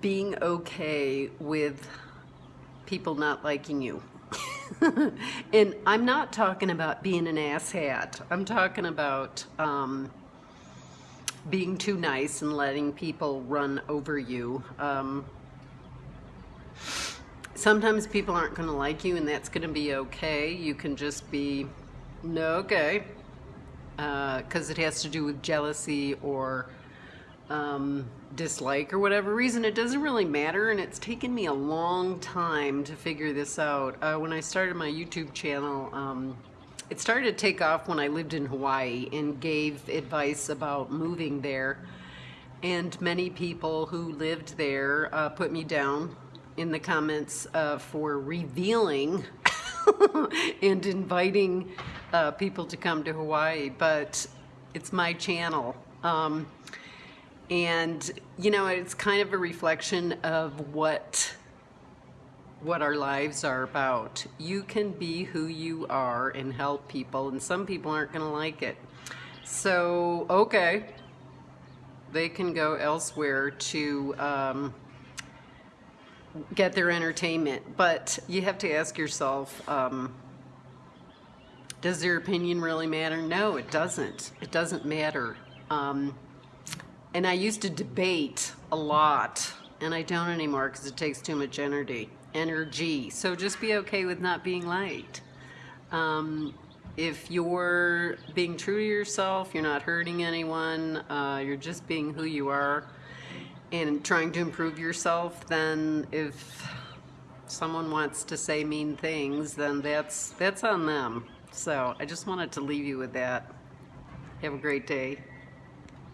being okay with people not liking you. and I'm not talking about being an asshat. I'm talking about um, being too nice and letting people run over you. Um, sometimes people aren't going to like you and that's going to be okay. You can just be, no, okay. Because uh, it has to do with jealousy or um, dislike or whatever reason. It doesn't really matter and it's taken me a long time to figure this out. Uh, when I started my YouTube channel, um, it started to take off when I lived in Hawaii and gave advice about moving there. And many people who lived there uh, put me down in the comments uh, for revealing and inviting uh, people to come to Hawaii, but it's my channel. Um, and, you know, it's kind of a reflection of what what our lives are about. You can be who you are and help people, and some people aren't going to like it. So, okay, they can go elsewhere to um, get their entertainment. But you have to ask yourself, um, does their opinion really matter? No, it doesn't. It doesn't matter. Um, and I used to debate a lot, and I don't anymore because it takes too much energy. Energy. So just be okay with not being liked. Um, if you're being true to yourself, you're not hurting anyone, uh, you're just being who you are, and trying to improve yourself, then if someone wants to say mean things, then that's that's on them. So I just wanted to leave you with that. Have a great day.